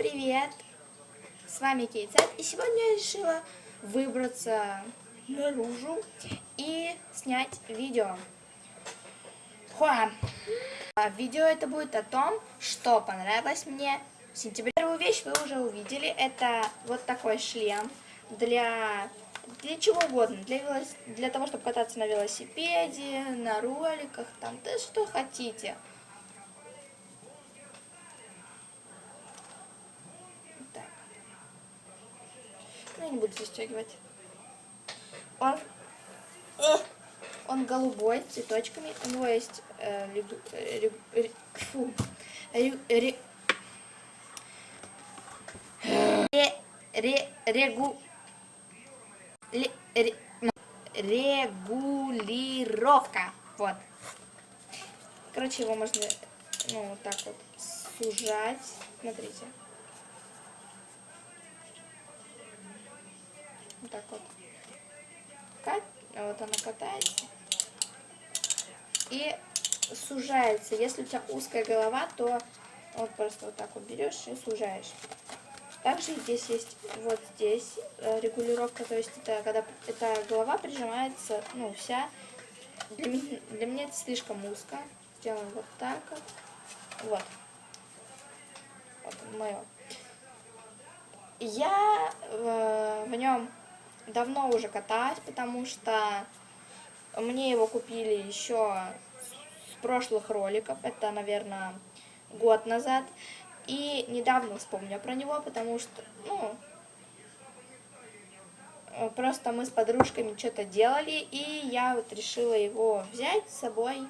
привет! С вами Кейтсет, и сегодня я решила выбраться наружу и снять видео. Хуа! А видео это будет о том, что понравилось мне в сентябре. Первую вещь вы уже увидели, это вот такой шлем для, для чего угодно, для, велос... для того, чтобы кататься на велосипеде, на роликах, там, да что хотите. Не буду застегивать. Он, э, он голубой, цветочками. У него есть э, регу, регу, регу, фу, регу, регу, ре, регу, ре, ре, регулировка. Вот. Короче, его можно, ну, вот так вот сужать. Смотрите. Так вот. Кат... Вот она катается. И сужается. Если у тебя узкая голова, то вот просто вот так вот берешь и сужаешь. Также здесь есть вот здесь э, регулировка, то есть это когда эта голова прижимается, ну, вся. Для для меня это слишком узко. Сделаем вот так вот. Вот. Вот мое. Я э, в нем давно уже катаюсь, потому что мне его купили еще с прошлых роликов, это, наверное, год назад. И недавно вспомню про него, потому что, ну, просто мы с подружками что-то делали, и я вот решила его взять с собой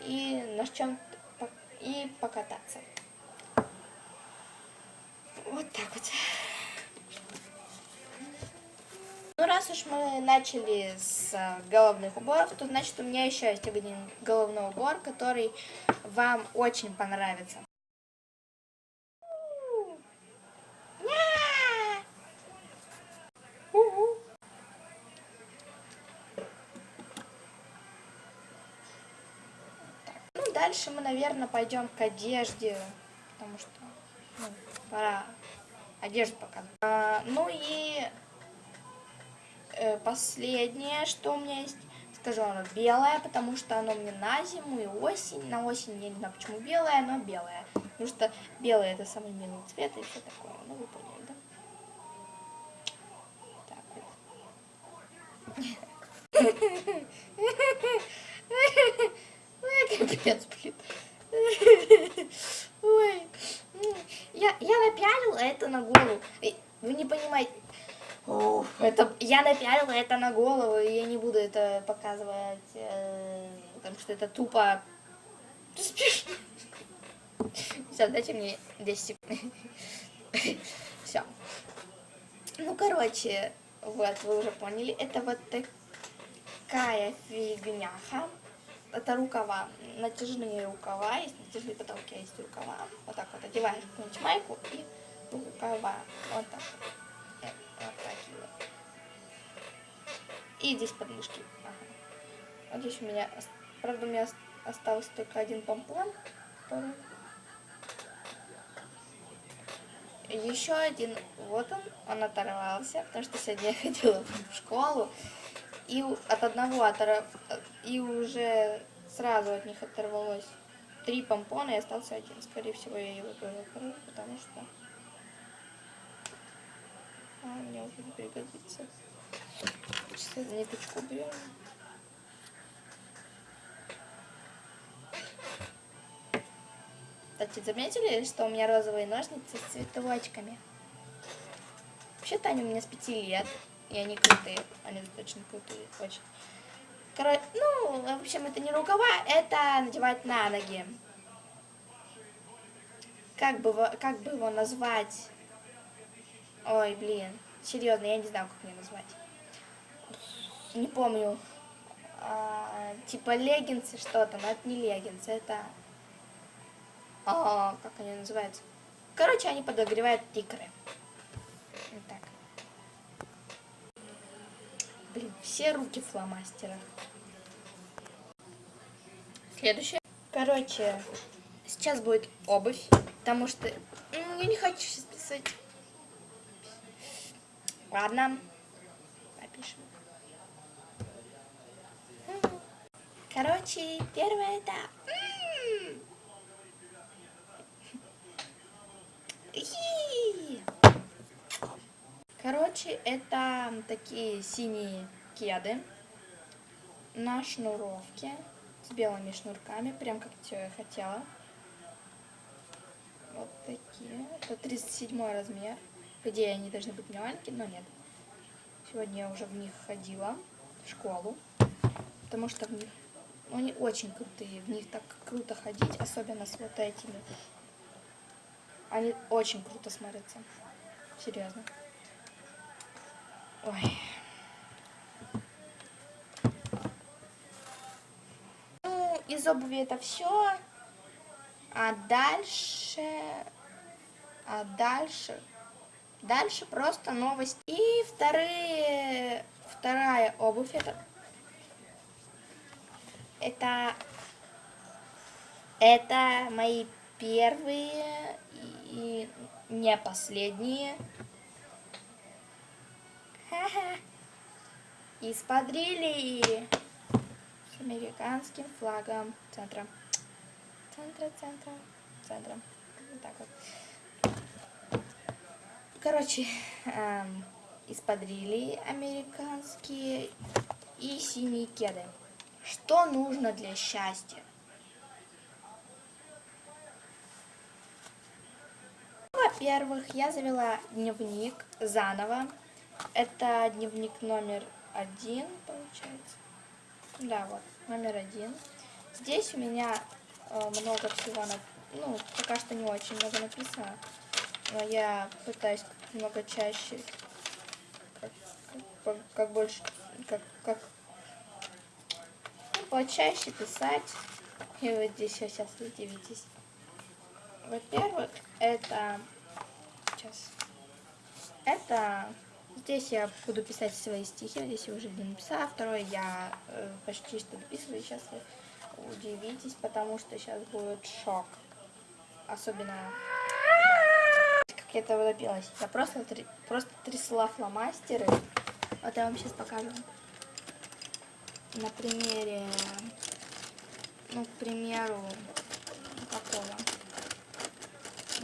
и на чем и покататься. Вот так вот. Ну, раз уж мы начали с э, головных уборов, то значит у меня еще есть один головной убор, который вам очень понравится. Ну, дальше мы, наверное, пойдем к одежде, потому что ну, пора одежду показывать. А, ну и последнее, что у меня есть, скажу, оно белое, потому что оно мне на зиму и осень. На осень я не знаю, почему белое, но белое. Потому что белое это самый милый цвет и все такое. Ну, вы поняли, да? Так вот. Капец, блин. Ой. Я, я напялила это на голову. Вы не понимаете, Уф, это, я напялила это на голову, и я не буду это показывать, э, потому что это тупо... Все, дайте мне 10 секунд. Все. Ну, короче, вот, вы уже поняли, это вот такая фигняха. Это рукава, натяжные рукава, есть натяжные потолки, есть рукава. Вот так вот одеваешь какую-нибудь майку и рукава. Вот так вот. Вот. И здесь подмышки. Ага. Вот здесь у меня, правда, у меня остался только один помпон. Который... Еще один, вот он, он оторвался, потому что сегодня я ходила в школу, и от одного оторв... и уже сразу от них оторвалось три помпона, и остался один. Скорее всего, я его тоже оторву, потому что а, мне уже не пригодится. Сейчас ниточку берем. Кстати, заметили, что у меня розовые ножницы с цветочками? Вообще-то они у меня с 5 лет, и они крутые. Они точно крутые, очень. Короче, ну, в общем, это не рукава, это надевать на ноги. Как бы, как бы его назвать? Ой, блин. Серьезно, я не знаю, как мне назвать. Не помню. А, типа леггинсы что-то, но это не леггинсы, это... А, как они называются? Короче, они подогревают икры. Вот так. Блин, все руки фломастера. Следующее. Короче, сейчас будет обувь, потому что Ну, я не хочу сейчас писать. Ладно. Напишем. Короче, первое это... Короче, это такие синие кеды на шнуровке с белыми шнурками, прям как я хотела. Вот такие. Это 37 размер. По идее, они должны быть маленькие, но нет. Сегодня я уже в них ходила в школу, потому что в них, ну, они очень крутые, в них так круто ходить, особенно с вот этими. Они очень круто смотрятся, серьезно. Ой. Ну, из обуви это все. А дальше... А дальше... Дальше просто новость. И вторые... Вторая обувь это... Это... Это мои первые и не последние. Ха-ха. Исподрили с американским флагом центра центра, центра, центра. Вот так вот. Короче, эм, исподрили американские и синие кеды. Что нужно для счастья? Во-первых, я завела дневник заново. Это дневник номер один, получается. Да, вот, номер один. Здесь у меня Э, много всего, на... ну, пока что не очень много написано, но я пытаюсь много чаще, как, как, как больше, как, как. Ну, почаще писать, и вот здесь сейчас вы удивитесь. Во-первых, это, сейчас, это, здесь я буду писать свои стихи, здесь я уже не написала, второе я э, почти что дописываю, сейчас я удивитесь, потому что сейчас будет шок. Особенно, как я это добилась. Я просто, просто трясла фломастеры. Вот я вам сейчас покажу. На примере, ну, к примеру, какого.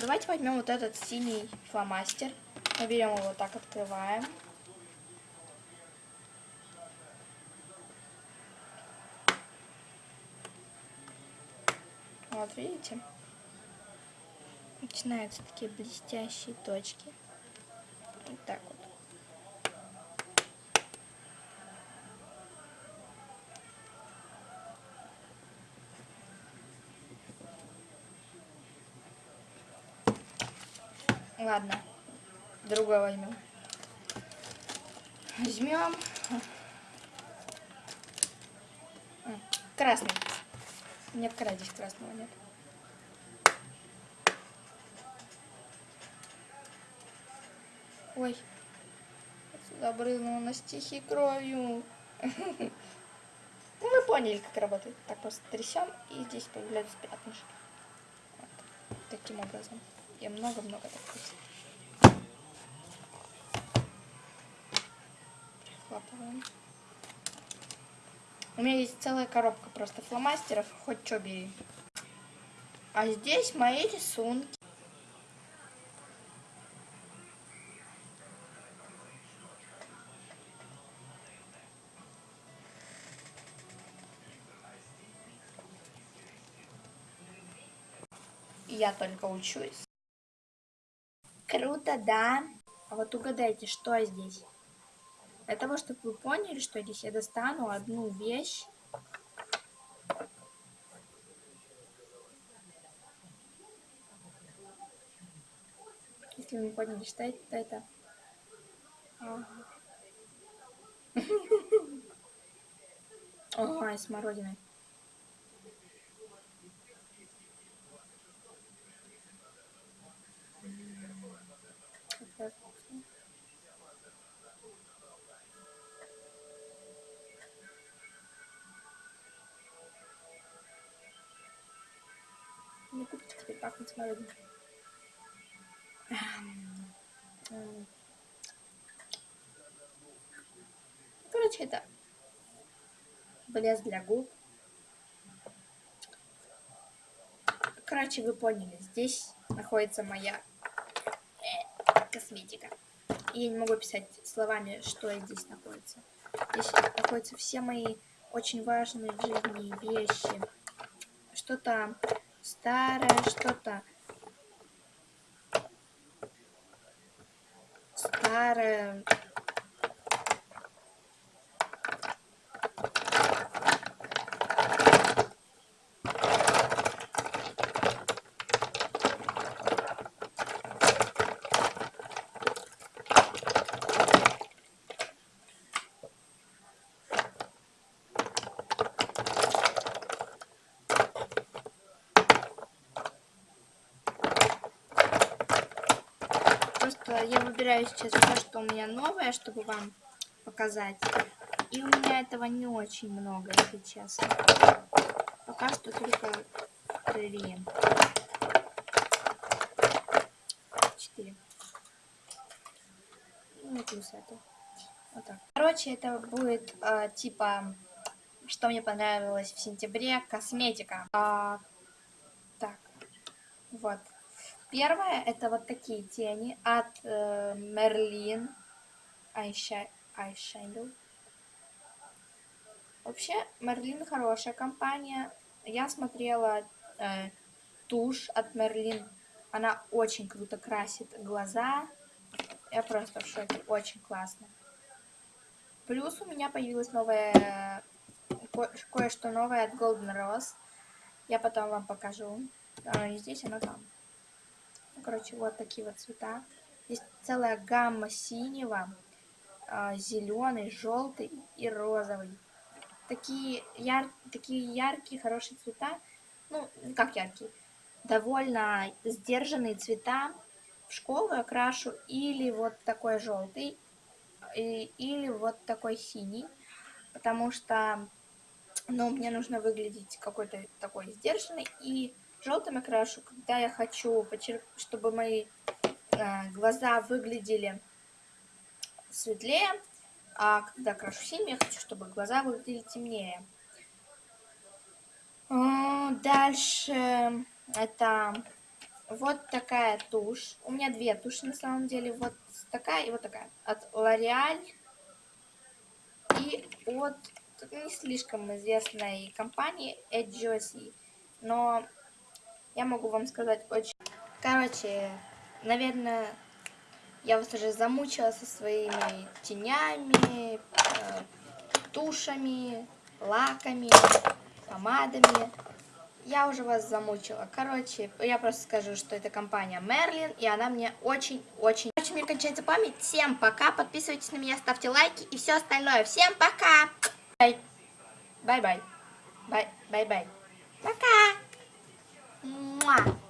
Давайте возьмем вот этот синий фломастер. Берем его так, открываем. Вот видите? Начинаются такие блестящие точки. Вот так вот. Ладно, другой возьмем. Возьмем красный. Нет, здесь красного нет. Ой, сюда брызнула на стихи кровью. Ну, вы поняли, как работает. Так просто трясем, и здесь появляются пятнышки. Вот. Таким образом. Я много-много так просто. У меня есть целая коробка просто фломастеров, хоть что бери. А здесь мои рисунки. Я только учусь. Круто, да? А вот угадайте, что здесь? Для того, чтобы вы поняли, что здесь я достану одну вещь. Если вы не поняли, что это, то это... так называют. Эм, э, короче, это блеск для губ. Короче, вы поняли, здесь находится моя э, косметика. Я не могу писать словами, что здесь находится. Здесь находятся все мои очень важные в жизни вещи. Что-то старое, что-то. Старое, Просто я выбираю сейчас все, что у меня новое, чтобы вам показать. И у меня этого не очень много, честно. Пока что только три. Четыре. Ну, плюс это. Вот так. Короче, это будет э, типа, что мне понравилось в сентябре, косметика. А, так, вот. Первое это вот такие тени от э, Merlin Eyeshadow. Вообще, Merlin хорошая компания. Я смотрела э, тушь от Merlin. Она очень круто красит глаза. Я просто в шоке. Очень классно. Плюс у меня появилось новое, кое-что новое от Golden Rose. Я потом вам покажу. Не здесь, оно там. Короче, вот такие вот цвета. Есть целая гамма синего, а, зеленый, желтый и розовый. Такие, яр... такие яркие, хорошие цвета. Ну, как яркие? Довольно сдержанные цвета. В школу я крашу или вот такой желтый, и, или вот такой синий. Потому что, ну, мне нужно выглядеть какой-то такой сдержанный. И желтым я крашу, когда я хочу, чтобы мои э, глаза выглядели светлее, а когда крашу синим, я хочу, чтобы глаза выглядели темнее. Дальше это вот такая тушь. У меня две туши на самом деле. Вот такая и вот такая. От L'Oreal и от не слишком известной компании Edge Но я могу вам сказать очень... Короче, наверное, я вас уже замучила со своими тенями, э, тушами, лаками, помадами. Я уже вас замучила. Короче, я просто скажу, что это компания Merlin, и она мне очень-очень... Очень мне кончается память. Всем пока, подписывайтесь на меня, ставьте лайки и все остальное. Всем пока! Бай-бай. Бай-бай. Пока! 啊